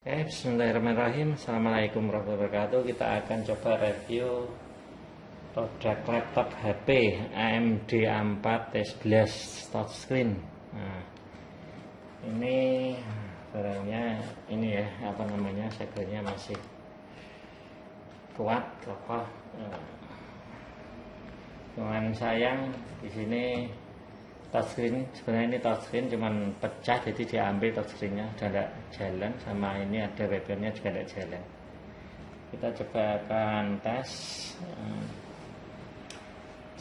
Oke, bismillahirrahmanirrahim. Assalamualaikum warahmatullahi wabarakatuh. Kita akan coba review produk laptop HP AMD A4 T11 touchscreen. Nah, ini barangnya ini ya, apa namanya? Segelnya masih kuat, kokoh. Nah, cuman sayang di sini touchscreen sebenarnya ini touchscreen cuman pecah jadi diambil touchscreennya udah tidak jalan. Sama ini ada webnya juga tidak jalan. Kita coba akan tes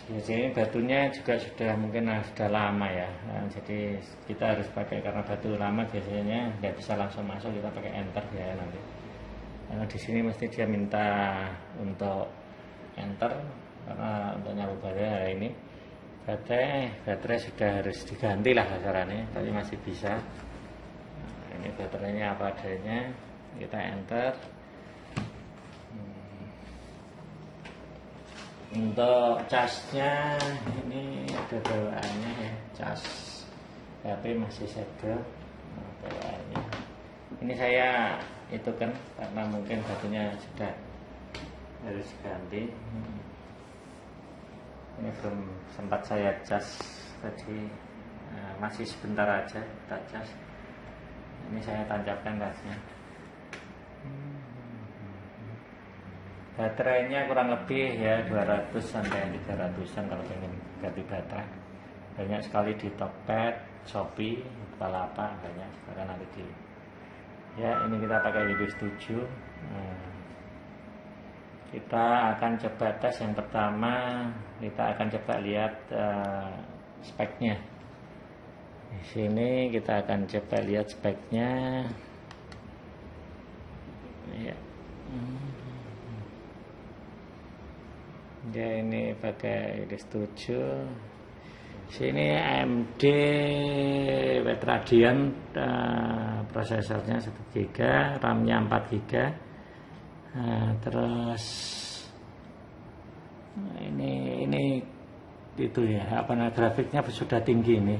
jadi batunya juga sudah mungkin sudah lama ya. Nah, jadi kita harus pakai karena batu lama biasanya nggak bisa langsung masuk kita pakai enter ya nanti. Karena di sini mesti dia minta untuk enter karena untuk nyambung hari ini baterai baterai sudah harus diganti lah kasarannya tapi masih bisa. Nah, ini baterainya apa adanya kita enter. Hmm. untuk casnya ini ada bawaannya ya cas HP masih segel. Nah, bawaannya. Ini saya itu kan karena mungkin batunya sudah harus ganti hmm ini belum sempat saya cas tadi. Nah, masih sebentar aja kita cas. Ini saya tancapkan gasnya baterainya kurang lebih ya 200 sampai 300an kalau ingin ganti baterai. Banyak sekali di Tokped, Shopee, Bukalapak banyak. Sekarang nanti di ya ini kita pakai Windows 7 nah, kita akan coba tes yang pertama. Kita akan coba lihat uh, speknya. Di sini kita akan coba lihat speknya. Ya. Ya ini pakai setuju sini AMD Wetradian uh, prosesornya 1 GB RAM-nya 4 GB nah, terus ini ini itu ya apa namanya grafiknya sudah tinggi ini.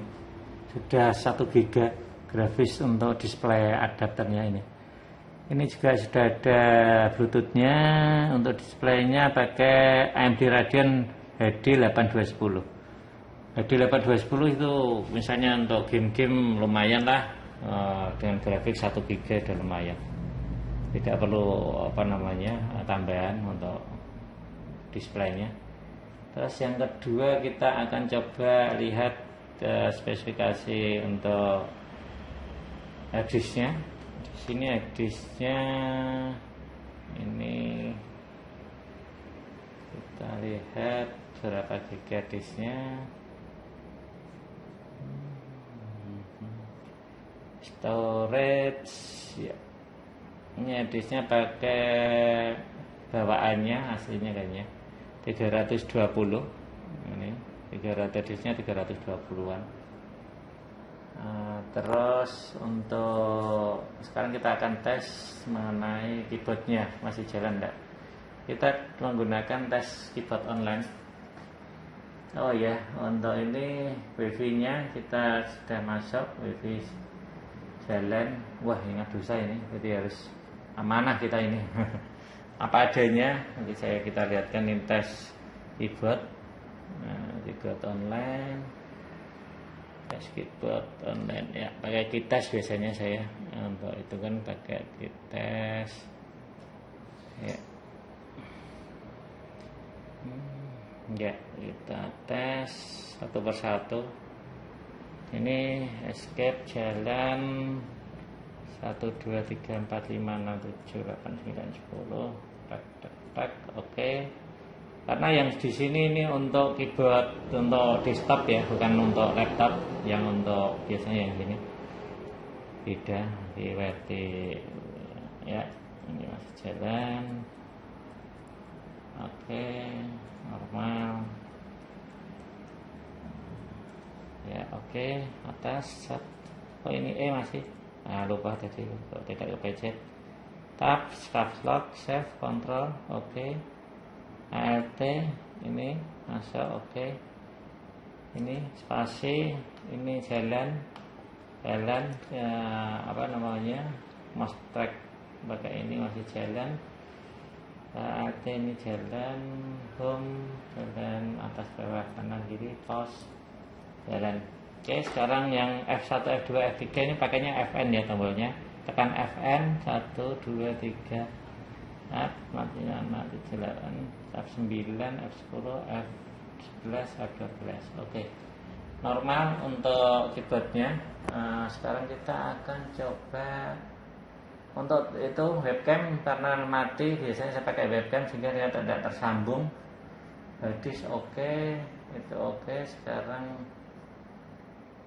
Sudah satu giga grafis untuk display adapternya ini. Ini juga sudah ada bluetoothnya untuk displaynya pakai AMD Radeon HD 8210 HD 8210 itu misalnya untuk game-game lumayan lah eh, dengan grafik 1 giga udah lumayan tidak perlu apa namanya tambahan untuk displaynya. Terus yang kedua kita akan coba lihat uh, spesifikasi untuk harddisknya di sini harddisknya ini kita lihat berapa giga disknya. Storage ya ini hadisnya pakai bawaannya aslinya kayaknya. 320 ini 300 hadisnya 320-an nah, terus untuk sekarang kita akan tes mengenai keyboardnya. Masih jalan enggak kita menggunakan tes keyboard online. Oh ya untuk ini wifi nya kita sudah masuk wifi jalan. Wah ingat dosa ini. Jadi harus amanah kita ini. Apa adanya nanti saya kita lihatkan ini tes keyboard. Nah, keyboard online. Tes keyboard online ya pakai kitas biasanya saya. Nah, untuk itu kan pakai kitas ya. Hmm, ya kita tes satu persatu. Ini escape jalan 1 2 3 4 5 6 7 8 9 10 tak tak tak oke. Karena yang di sini ini untuk keyboard untuk desktop ya bukan untuk laptop yang untuk biasanya yang ini. Beda di WT ya ini masih jalan. Oke normal. Ya oke atas oh ini E masih nah lupa tadi tidak kepecet tab caps lock save control oke okay. alt ini masuk oke ini spasi ini jalan jalan ya, apa namanya mouse track. Pakai ini masih jalan. Saat ini jalan home jalan atas bawah kanan kiri pause jalan oke sekarang yang F1 F2 F3 ini pakainya Fn ya tombolnya. Tekan Fn 1 2 3 F mati mati jalan. F9 F10 F11 F12 oke. Normal untuk keyboardnya. Nah, sekarang kita akan coba untuk itu webcam karena mati biasanya saya pakai webcam sehingga dia tidak tersambung. Hadis oke okay, itu oke. Okay. sekarang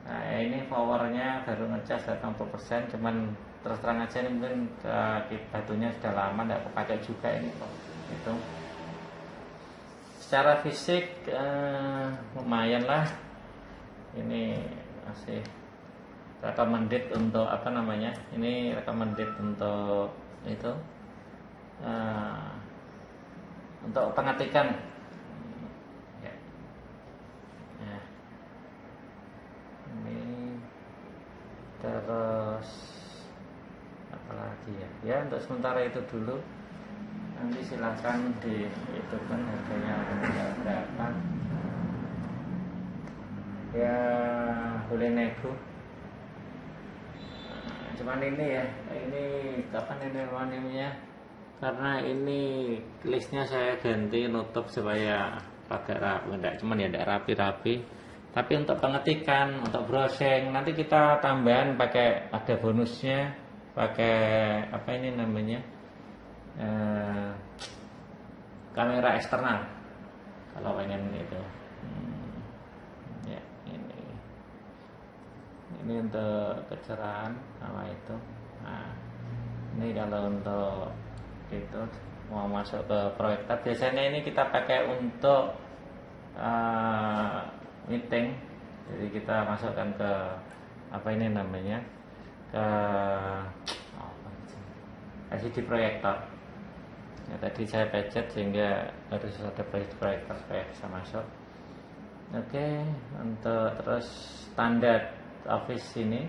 nah ini powernya baru ngecas 80% cuman terus terang aja ini mungkin uh, batunya sudah lama tidak kepakai juga ini kok itu secara fisik uh, lumayan lah. Ini masih recommended untuk apa namanya ini recommended untuk itu uh, untuk pengetikan ya. ya. ini terus apa lagi ya? Ya untuk sementara itu dulu. Nanti silahkan di itu kan harganya berapa. Ya boleh nego. Cuman ini ya ini kapan ini namanya karena ini listnya saya ganti nutup supaya agak rapi. Enggak cuman ya enggak rapi-rapi tapi untuk pengetikan untuk browsing nanti kita tambahan pakai ada bonusnya pakai apa ini namanya eh, kamera eksternal. Kalau pengen itu. Hmm, ya ini. Ini untuk kecerahan sama itu. Nah ini kalau untuk itu mau masuk ke proyektor biasanya ini kita pakai untuk uh, meeting jadi kita masukkan ke apa ini namanya? Ke LCD proyektor. Ya tadi saya pencet sehingga harus ada proyektor supaya bisa masuk. Oke untuk terus standar office ini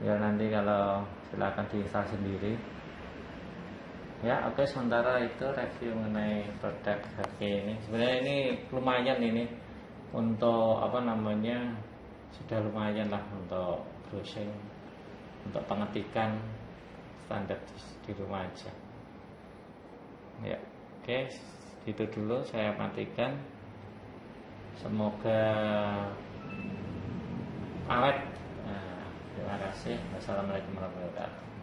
ya nanti kalau silakan diinstal sendiri. Ya oke sementara itu review mengenai produk HP ini. Sebenarnya ini lumayan ini untuk apa namanya sudah lumayan lah untuk browsing untuk pengetikan standar di rumah aja ya oke itu dulu saya matikan semoga awet Terima kasih. Wassalamualaikum warahmatullahi wabarakatuh.